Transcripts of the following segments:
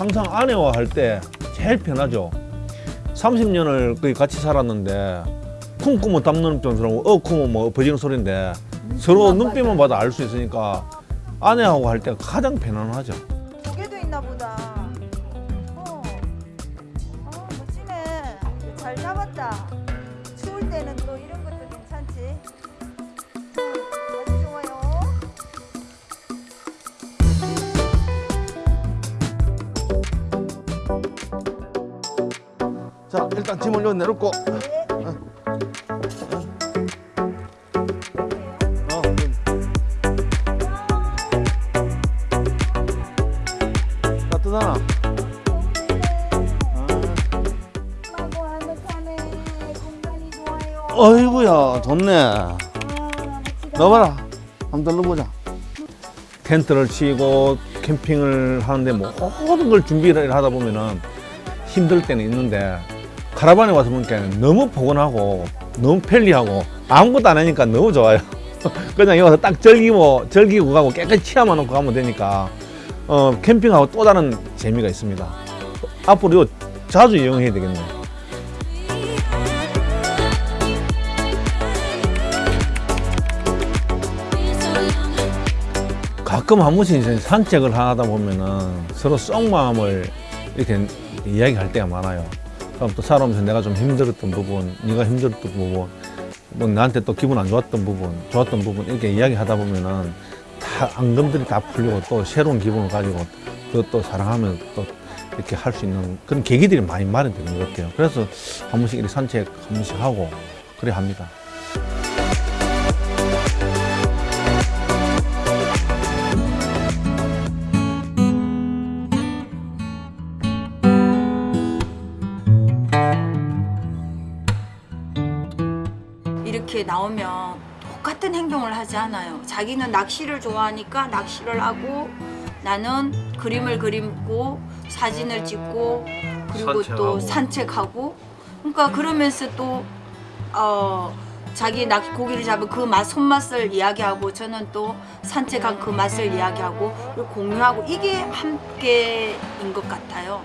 항상 아내와 할 때 제일 편하죠. 30년을 거의 같이 살았는데 쿵꾸면 담는 소리고 어쿠면 뭐 엎어지는 소리인데 서로 눈빛만 봐도 알 수 있으니까 아내하고 할 때 가장 편안하죠. 조개도 있나 보다. 어. 어, 멋지네. 잘 잡았다. 추울 때는 자 일단 짐을 여기 내놓고 네. 어, 따뜻하나? 좋아요. 어이구야 좋네. 넣어봐라 한번 눌러보자 텐트를 치고 캠핑을 하는데 뭐 모든 걸 준비를 하다 보면은 힘들 때는 있는데 카라반에 와서 보니까 너무 포근하고 너무 편리하고 아무것도 안 하니까 너무 좋아요. 그냥 여기 와서 딱 즐기고 즐기고 가고 깨끗이 치아만 놓고 가면 되니까 어 캠핑하고 또 다른 재미가 있습니다. 앞으로 이거 자주 이용해야 되겠네. 가끔 한 번씩 산책을 하다 보면은 서로 속 마음을 이렇게 이야기할 때가 많아요. 그럼 또 살아오면서 내가 좀 힘들었던 부분, 네가 힘들었던 부분, 뭐 나한테 또 기분 안 좋았던 부분, 좋았던 부분 이렇게 이야기하다 보면은 다 앙금들이 다 풀리고 또 새로운 기분을 가지고 그것도 사랑하면 또 이렇게 할 수 있는 그런 계기들이 많이 마련되는 것 같아요. 그래서 한 번씩 이렇게 산책 한 번씩 하고 그래 합니다. 이렇게 나오면 똑같은 행동을 하지 않아요. 자기는 낚시를 좋아하니까 낚시를 하고 나는 그림을 그리고 사진을 찍고 그리고 또 산책하고. 산책하고 그러니까 그러면서 또 어, 자기 낚 고기를 잡은 그 맛 손맛을 이야기하고 저는 또 산책한 그 맛을 이야기하고 공유하고 이게 함께인 것 같아요.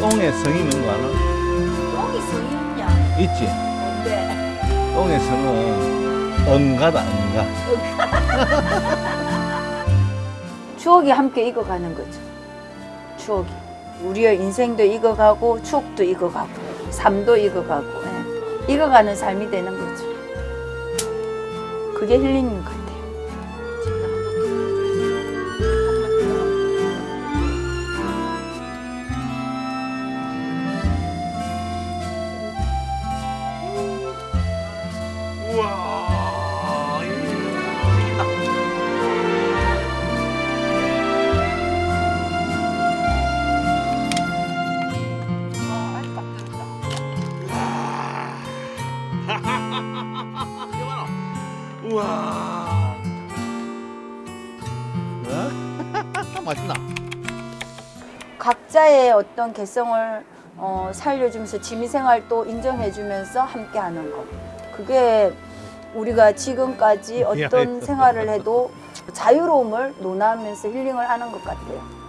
똥의 성이 있는 거 알아? 똥이 성이냐? 있지? 뭔데? 똥의 성은 응가다 응가 추억이 함께 익어가는 거죠. 추억이. 우리의 인생도 익어가고 추억도 익어가고 삶도 익어가고 예. 익어가는 삶이 되는 거죠. 그게 힐링인 것 같아요. 우와 맛있나? 각자의 어떤 개성을 어, 살려주면서 취미생활도 인정해주면서 함께하는 것. 그게 우리가 지금까지 어떤 미안해. 생활을 해도 자유로움을 논하면서 힐링을 하는 것 같아요.